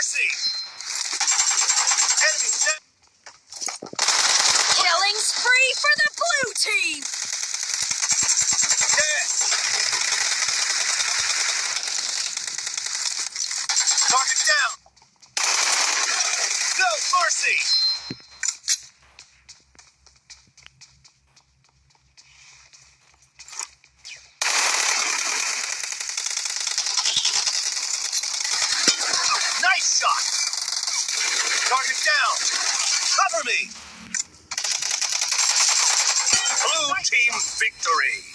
Enemy down. Killing spree for the blue team! Dead. Target down. No mercy. Target down. Cover me. Blue team victory.